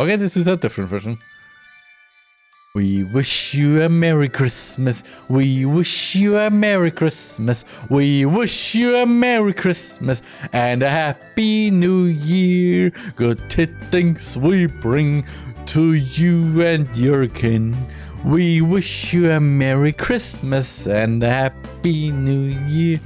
Okay, this is a different version. We wish you a Merry Christmas. We wish you a Merry Christmas. We wish you a Merry Christmas and a Happy New Year. Good tidings we bring to you and your kin. We wish you a Merry Christmas and a Happy New Year.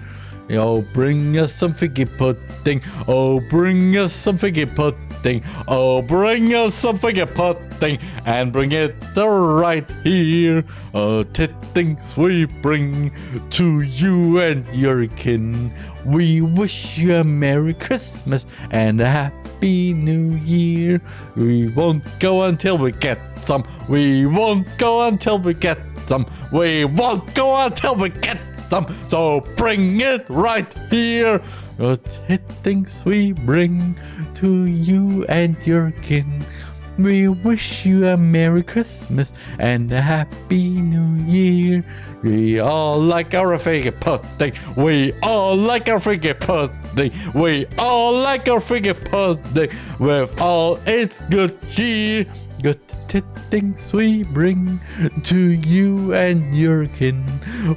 Oh, bring us some figgy pudding. Oh, bring us some figgy pudding. Oh, bring us some figgy pudding and bring it right here. Oh, things we bring to you and your kin. We wish you a Merry Christmas and a Happy New Year. We won't go until we get some. We won't go until we get some. We won't go until we get some. So bring it right here. What things we bring to you and your kin. We wish you a Merry Christmas and a Happy New Year. We all like our figgy pudding. We all like our figgy pudding. We all like our figgy pudding with all its good cheer. Good things we bring to you and your kin.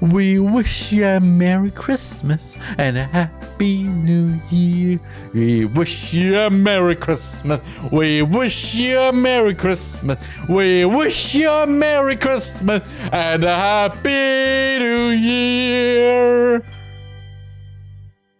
We wish you a Merry Christmas and a Happy New Year. We wish you a Merry Christmas. We wish you a Merry Christmas. We wish you a Merry Christmas and a Happy New Year.